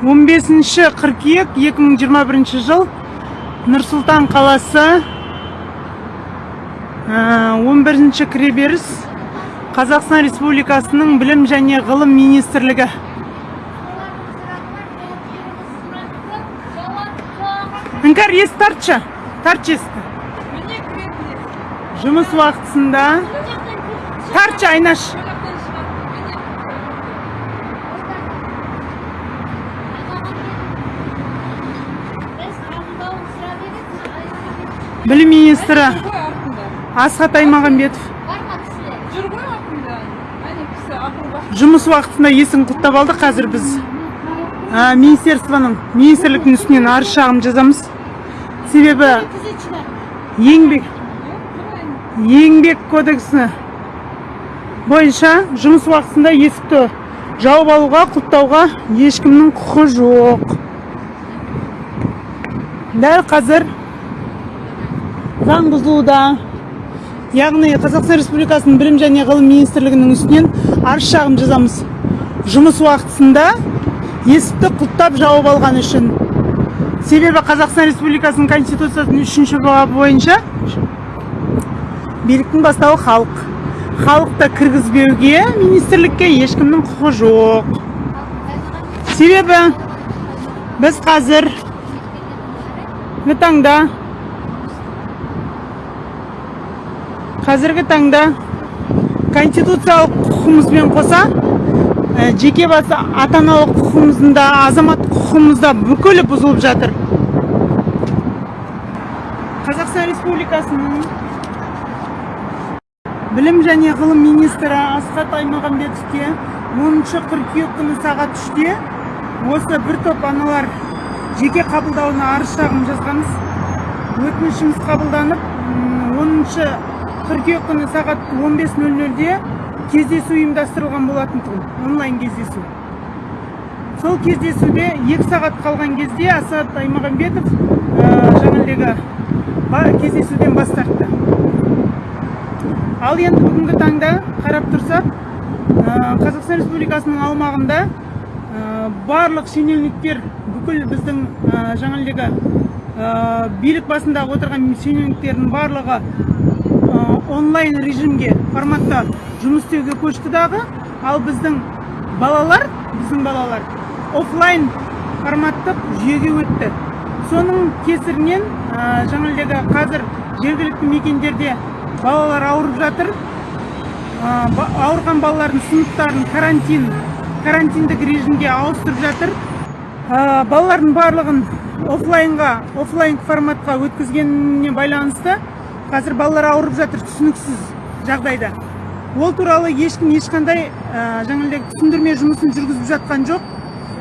15 қыркүйек 2021 жыл Нұрсұлтан қаласы 11 кіреберіс Қазақстан Республикасының білім және ғылым министрлігі. Іңкәр есік тартшы тартшы есікті. Жұмыс уақытысында. Тартшы айнаш. Білім министрі асхат аймағамбетов. Жұмыс уақытында есін құттап алды. Қазір біз ә, министерствоның министрліктің үстінен арыз шағым жазамыз. Себебі еңбек еңбек кодексі бойынша жұмыс уақытында есікті жауып алуға құлттауға ешкімнің құқы жоқ. Дәл қазір заң бұзылуда. Яғни қазақстан республикасының білім және ғылым министрлігінің үстінен арыз шағым жазамыз. Жұмыс уақытысында есікті құлттап жауып алған үшін. Себебі қазақстан республикасының конституциясының үшінші бабы бойынша биліктің бастауы халық. Халықты кіргізбеуге министрлікке ешкімнің құқы жоқ. Себебі біз қазір таңда қазіргі таңда конституциялық құқығымызбен қоса ә, жеке басы ата аналық құқығымыздың да азаматтық құқығымыз да бүкілі бұзылып жатыр. Қазақстан республикасының білім және ғылым министрі асхат аймағамбетовке 10 қыркүйек күні сағат үште осы бір топ аналар жеке қабылдауына арыз шағым жазғанбыз. Өтінішіміз қабылданып 10 қыркүйек күні сағат 15.00-де кездесу ұйымдастырылған болатын тұғын онлайн кездесу. Сол кездесуде екі сағат қалған кезде асат аймағамбетов жаңағыдегі ба- кездесуден бас тартты. Ал енді бүгінгі таңда қарап тұрсақ ә, қазақстан республикасының аумағында ә, барлық шенеуніктер бүкіл біздің жаңағыдегі ә, билік басындағы отырған шенеуніктердің барлығы онлайн режимге форматта жұмыс істеуге көшті дағы ал біздің балалар біздің балалар офлайн форматтық жүйеге өтті. Соның кесірінен ә, қазір жергілікті мекендерде балалар ауырып жатыр. Ә, ауырған балалардың сыныптарын карантин карантиндік режимге ауыстырып жатыр. Ә, балалардың барлығын офлайнға офлайн форматқа өткізгеніне байланысты қазір балалар ауырып жатыр түсініксіз жағдайда. Ол туралы ешкім ешқандай ә, жаңағыдай түсіндірме жұмысын жүргізіп жатқан жоқ.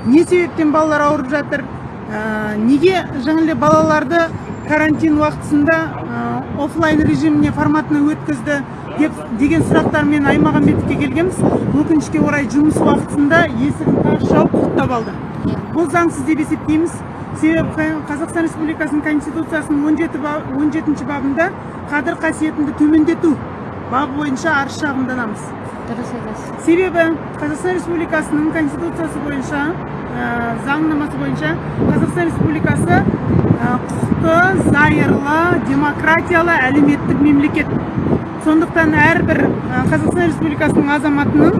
Не себептен балалар ауырып жатыр? Ә, неге жаңағыдай балаларды карантин уақытысында ә, офлайн режиміне форматына өткізді деп деген сұрақтармен аймағамбетовке келгенбіз. Өкінішке орай жұмыс уақытысында есігін тарс жауып құттап алды. Бұл заңсыз деп есептейміз. Себебі қа- қазақстан республикасының конституциясының 17 ба- 17 бабында қадір қасиетіңді төмендету бабы бойынша арыз шағымданамыз дұрыс айтасыз. Себебі қазақстан республикасының конституциясы бойынша ә, заңнамасы бойынша қазақстан республикасы ә, құқықты зайырлы демократиялы әлеуметтік мемлекет. Сондықтан әрбір ә, қазақстан республикасының азаматының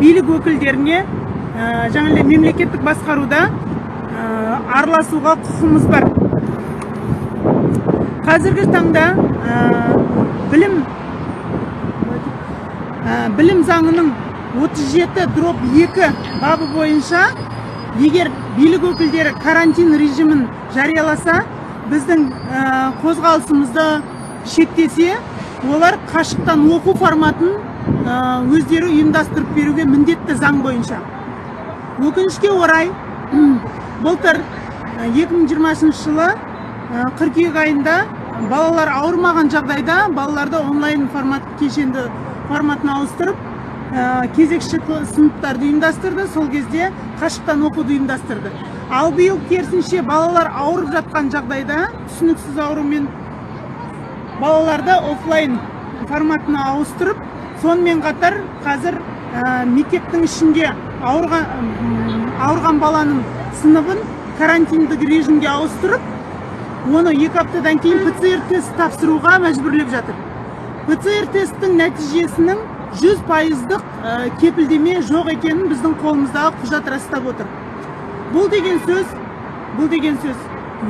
билік өкілдеріне ә, жаңағыдай мемлекеттік басқаруда ә, араласуға құқымыз бар. Қазіргі таңда ә, білім ә, білім заңының 37 дроп 2 бабы бойынша егер билік өкілдері карантин режимін жарияласа біздің ә, қозғалысымызды шектесе олар қашықтан оқу форматын өздері ұйымдастырып беруге міндетті заң бойынша. Өкінішке орай былтыр ә, 2020 жылы қыркүйек айында балалар ауырмаған жағдайда балаларды онлайн формат кешенді форматына ауыстырып ә, кезекші сыныптарды ұйымдастырды сол кезде қашықтан оқуды ұйымдастырды. Ал биыл керісінше балалар ауырып жатқан жағдайда түсініксіз аурумен балаларды офлайн форматына ауыстырып сонымен қатар қазір ә, мектептің ішінде ауырған ауырған баланың сыныбын карантиндік режимге ауыстырып оны екі аптадан кейін ПЦР тест тапсыруға мәжбүрлеп жатыр. ПЦР тесттің нәтижесінің 100 пайыздық ә, кепілдеме жоқ екенін біздің қолымыздағы құжат растап отыр. Бұл деген сөз бұл деген сөз.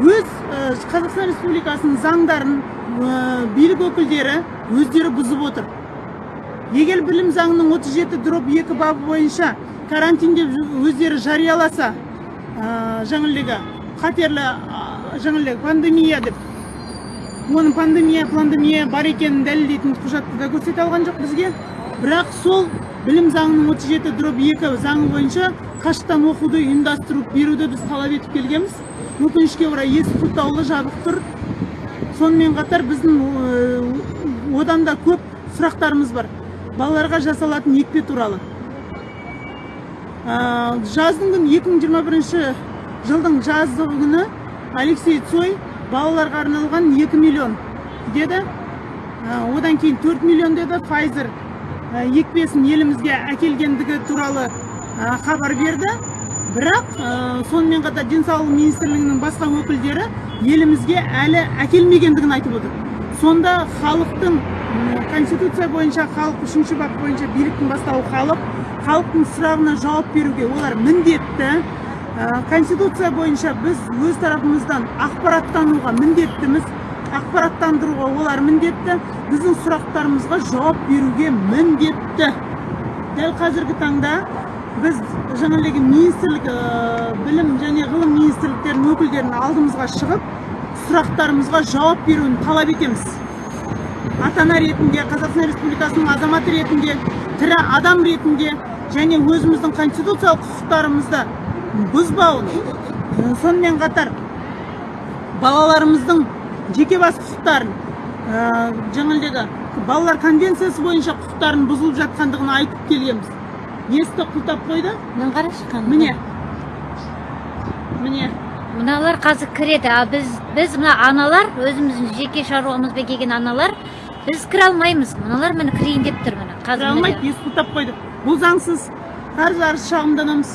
Өз ә, қазақстан республикасының заңдарын ә, билік өкілдері өздері бұзып отыр. Егер білім заңының 37 дроп 2 бабы бойынша карантин деп өздері жарияласа ә, қатерлі жаңағыдегі пандемия деп. Оның пандемия пандемия бар екенін дәлелдейтін құжатты да көрсете алған жоқ бізге. Бірақ сол білім заңының 37 дроп 2 заңы бойынша қашықтан оқуды ұйымдастырып беруді біз талап етіп келгенбіз. Өкінішке орай есік құлтаулы жабық тұр. Сонымен қатар біздің одан да көп сұрақтарымыз бар. Балаларға жасалатын екпе туралы. Жаздың күні 2021 жылдың жазғы күні алексей цой балаларға арналған 2 миллион деді. Ә, одан кейін 4 миллион деді. Pfizer ә, екпесін елімізге әкелгендігі туралы ә, хабар берді. Бірақ сонымен қатар денсаулық министрлігінің басқа өкілдері елімізге әлі әкелмегендігін айтып отыр. Сонда халықтың конституция бойынша халық үшінші бап бойынша биліктің бастауы халық халықтың сұрағына жауап беруге олар міндетті. Конституция бойынша біз өз тарапымыздан ақпараттануға міндеттіміз. Ақпараттандыруға олар міндетті. Біздің сұрақтарымызға жауап беруге міндетті. Дәл қазіргі таңда біз жаңағыдегі министрлік ә, білім және ғылым министрліктерінің өкілдерін алдымызға шығып сұрақтарымызға жауап беруін талап етеміз. Ата ана ретінде қазақстан республикасының азаматы ретінде тірі адам ретінде және өзіміздің конституциялық құқықтарымызды бұзбау сонымен қатар балаларымыздың жеке бас құқықтарын ә, жаңағыдегі балалар конвенциясы бойынша құқықтарын бұзылып жатқандығын айтып келгенбіз есікті құлтап қойды? Мынаны қарашы міне. Міне. Мыналар қазір кіреді ал біз біз мына аналар өзіміздің жеке шаруамызбен келген аналар біз кіре алмаймыз. Мыналар міне кірейін деп тұр міне. Кіре қазір алмайды міне. есік құлтап қойды? Бұл заңсыз арыз арыз шағымданамыз.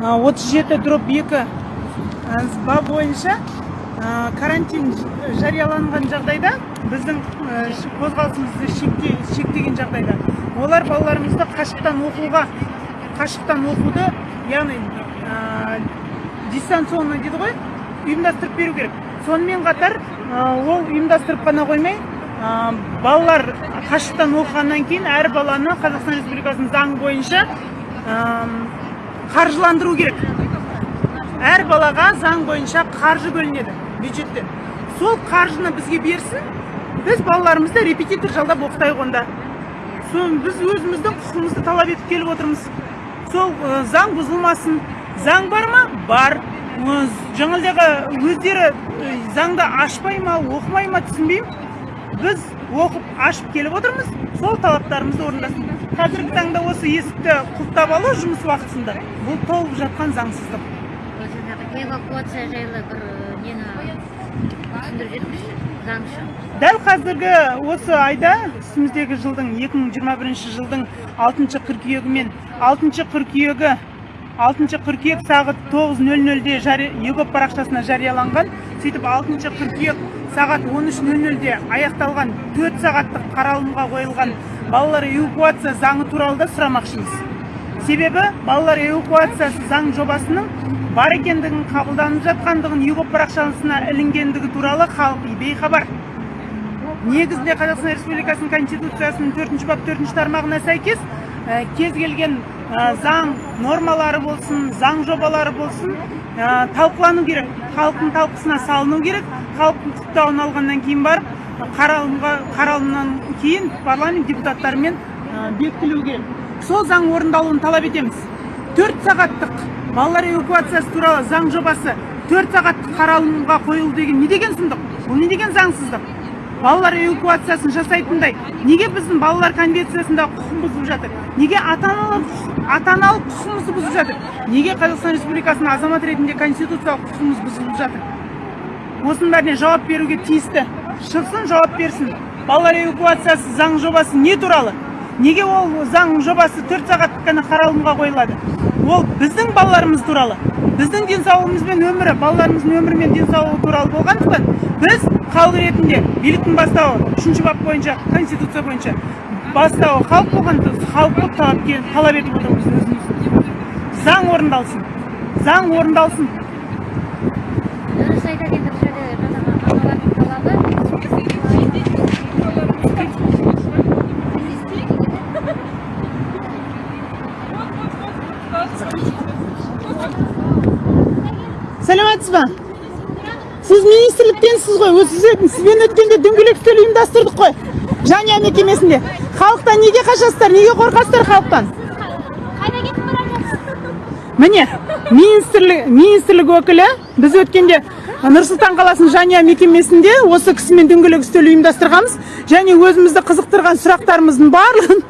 ә, 37 дроп 2 ә, бап бойынша карантин жарияланған жағдайда біздің қозғалысымызды шекте, шектеген жағдайда. Олар балаларымызды қашықтан оқуға қашықтан оқуды яғни ә, дистанционно дейді ғой ұйымдастырып беру керек. Сонымен қатар ол ұйымдастырып қана қоймай ә, балалар қашықтан оқығаннан кейін әр баланы қазақстан республикасының заңы бойынша қаржыландыру керек. Әр балаға заң бойынша қаржы бөлінеді бюджеттен сол қаржыны бізге берсін біз балаларымызды репетитор жалдап оқытайық онда. Сол біз өзіміздің құқығымызды талап етіп келіп отырмыз. Сол заң бұзылмасын. Заң бар ма? Бар. Жаңағыдағы өздері заңды ашпай ма оқымай ма түсінбеймін біз оқып ашып келіп отырмыз. Сол талаптарымызды орындасын қазіргі таңда осы есікті құлттап алу жұмыс уақытысында бұл толып жатқан заңсыздық. Жаңағы эвакуация жайлы бір э, нені түсіндіріп жіберіңізші? Заңшы дәл қазіргі осы айда үстіміздегі жылдың 2021 жылдың 6 қыркүйегі мен 6 қыркүйегі 6 қыркүйек сағат 9.00-де жари- егоп парақшасына жарияланған сөйтіп 6 қыркүйек сағат 13.00-де аяқталған 4 сағаттық қаралымға қойылған балалар эвакуация заңы туралы да сұрамақшымыз. Себебі балалар эвакуациясы заң жобасының бар екендігін қабылданып жатқандығын егоп парақшасына ілінгендігі туралы халық бейхабар негізінде қазақстан республикасының конституциясының төртінші бап төртінші тармағына сәйкес ә, кез келген ә, заң нормалары болсын заң жобалары болсын ә, талқылану керек халықтың талқысына салыну керек халықтың құптауын алғаннан кейін барып қаралымға қаралымнан кейін парламент депутаттарымен бекітілуі сол заң орындалуын талап етеміз. Төрт сағаттық балалар эвакуациясы туралы заң жобасы төрт сағаттық қаралымға қойылды деген не деген сұмдық? Бұл не деген заңсыздық? Балалар эвакуациясын жасайтындай неге біздің балалар конвенциясында құқығын бұзып жатыр? Неге ата аналық ата аналық құқығымызды бұзып жатыр? Неге қазақстан республикасының азамат ретінде конституциялық құқығымыз бұзылып жатыр? Осының бәріне жауап беруге тиісті. Шықсын жауап берсін. Балалар эвакуациясы заң жобасы не туралы? Неге ол заң жобасы төрт сағаттық қана қаралымға қойылады? Ол біздің балаларымыз туралы. Біздің денсаулығымыз бен өмірі балаларымыздың өмірі мен денсаулығы туралы болғандықтан біз халық ретінде биліктің бастауы үшінші бап бойынша конституция бойынша бастауы халық болғандықтан халықты талап, талап етіп отырмыз өзіміз. Заң орындалсын. Заң орындалсын енді бұл жерде жаңағы аналардың талабы сәлеметсіз ба сіз министрліктенсіз ғой өзі сіз- сізбен өткенде дөңгелек үстел ұйымдастырдық қой. Жанұя мекемесінде. Халықтан неге қашасыздар неге қорқасыздар халықтан? Міне министрлік министрлік өкілі біз өткенде нұр сұлтан қаласының жанұя мекемесінде осы кісімен дөңгелек үстел ұйымдастырғанбыз. Және өзімізді қызықтырған сұрақтарымыздың барлығын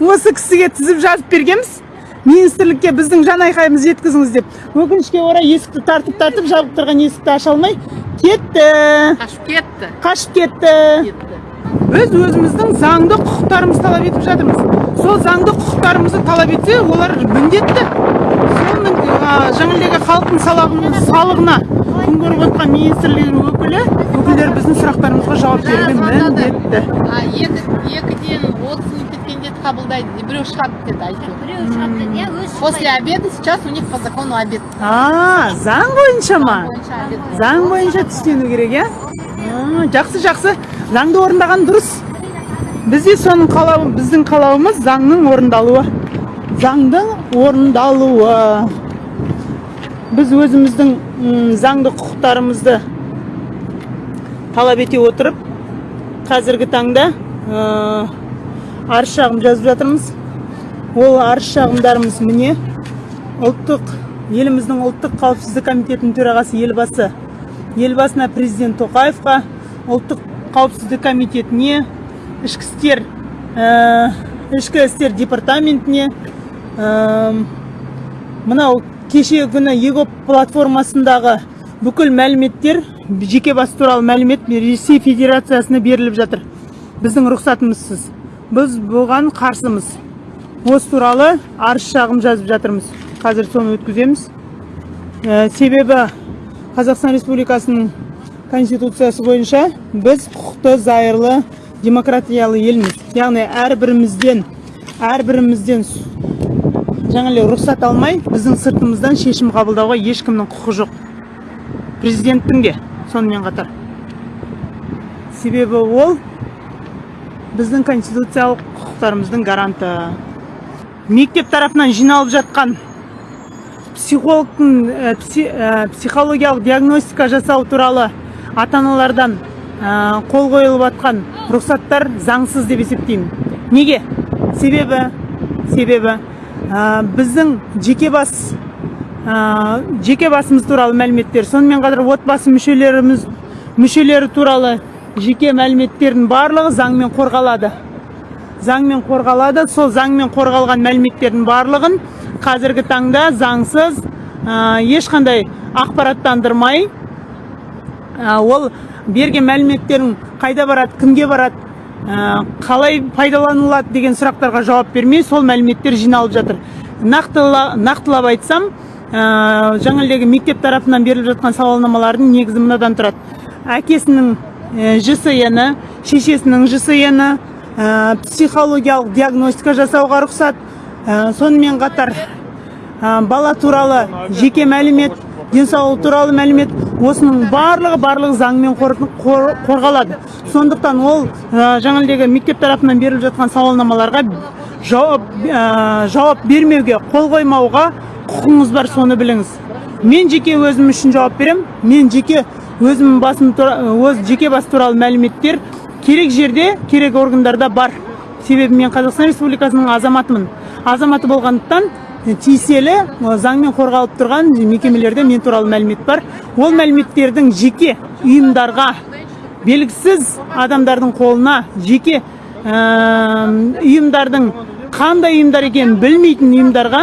осы кісіге тізіп жазып бергенбіз. Министрлікке біздің жан айқайымызды жеткізіңіз деп. Өкінішке орай есікті тартып тартып жабық тұрған есікті аша алмай кетті. Қашып кетті. Қашып кетті. Біз өзіміздің заңды құқықтарымызды талап етіп жатырмыз. Сол заңды құқықтарымызды талап етсе олар міндетті. Сол жаңағыдегі халықтың салығына күн көріп отқан министрлігінің өкілі өкілдері біздің сұрақтарымызға жауап беруге міндетті. Екіден отыз қабылдайды біреу шығады деді айтты біреу шығады иә өзі после обеда сейчас у них по закону обед. А заң бойынша ма заң бойынша түстену керек иә А, жақсы жақсы. Заңды орындаған дұрыс. Біз де соның қалауы біздің қалауымыз заңның орындалуы. Заңдың орындалуы. Біз өзіміздің заңды құқықтарымызды талап ете отырып қазіргі таңда арыз шағым жазып жатырмыз. Ол арыз шағымдарымыз міне ұлттық еліміздің ұлттық қауіпсіздік комитетінің төрағасы елбасы елбасына президент тоқаевқа ұлттық қауіпсіздік комитетіне ішкі істер ә, ішкі істер департаментіне ә, мынау кеше күні егоп платформасындағы бүкіл мәліметтер жеке бас туралы мәлімет ресей федерациясына беріліп жатыр. Біздің рұқсатымызсыз. Біз бұған қарсымыз. Осы туралы арыз шағым жазып жатырмыз. Қазір соны өткіземіз. Ә, себебі қазақстан республикасының конституциясы бойынша біз құқықты зайырлы демократиялы елміз. Яғни әрбірімізден әрбірімізден жаңағыдай рұқсат алмай біздің сыртымыздан шешім қабылдауға ешкімнің құқы жоқ. Президенттің де сонымен қатар. Себебі ол біздің конституциялық құқықтарымыздың гаранты. Мектеп тарапынан жиналып жатқан психологтың ә, пси- ә, психологиялық диагностика жасау туралы ата аналардан ә, қол қойылып жатқан рұқсаттар заңсыз деп есептеймін. Неге? Себебі себебі біздің жеке бас жеке басымыз туралы мәліметтер сонымен қатар отбасы мүшелеріміз мүшелері туралы жеке мәліметтердің барлығы заңмен қорғалады. Заңмен қорғалады сол заңмен қорғалған мәліметтердің барлығын қазіргі таңда заңсыз ә, ешқандай ақпараттандырмай ә, ол берген мәліметтерің қайда барады кімге барады ә, қалай пайдаланылады деген сұрақтарға жауап бермей сол мәліметтер жиналып жатыр. Нақтыла, нақтылап айтсам ә, мектеп тарапынан беріліп жатқан сауалнамалардың негізі мынадан тұрады. Әкесінің ә, жсн-і шешесінің жсн-і ә, психологиялық диагностика жасауға рұқсат. Ә, сонымен қатар бала туралы жеке мәлімет денсаулығы туралы мәлімет осының барлығы барлығы заңмен қор- қор- қорғалады. Сондықтан ол ә, мектеп тарапынан беріліп жатқан сауалнамаларға жауап ә, жауап бермеуге қол қоймауға құқыңыз бар соны біліңіз. Мен жеке өзім үшін жауап беремін. Мен жеке өзім басым өз жеке бас туралы мәліметтер керек жерде керек органдарда бар. Себебі мен қазақстан республикасының азаматымын. Азаматы болғандықтан тиеселі э, заңмен қорғалып тұрған мекемелерде мен туралы мәлімет бар. Ол мәліметтердің жеке ұйымдарға белгісіз адамдардың қолына жеке ұйымдардың қандай ұйымдар екенін білмейтін ұйымдарға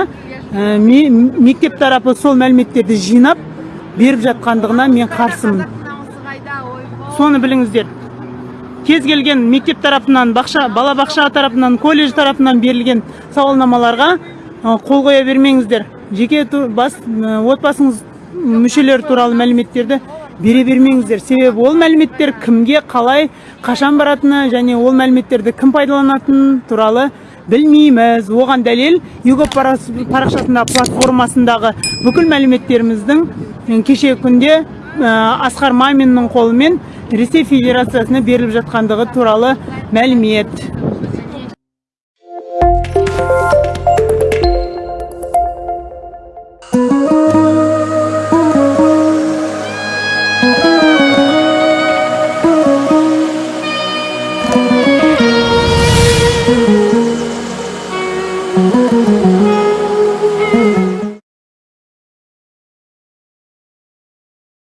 ме- мектеп тарапы сол мәліметтерді жинап беріп жатқандығына мен қарсымын. Соны біліңіздер. Кез келген мектеп тарапынан бақша балабақша тарапынан колледж тарапынан берілген сауалнамаларға қол қоя бермеңіздер. Жеке бас отбасыңыз мүшелері туралы мәліметтерді бере бермеңіздер. Себебі ол мәліметтер кімге қалай қашан баратыны және ол мәліметтерді кім пайдаланатыны туралы білмейміз. Оған дәлел юго парақшасындағы платформасындағы бүкіл мәліметтеріміздің м, кешегі күнде асқар маминнің қолымен ресей федерациясына беріліп жатқандығы туралы мәлімет.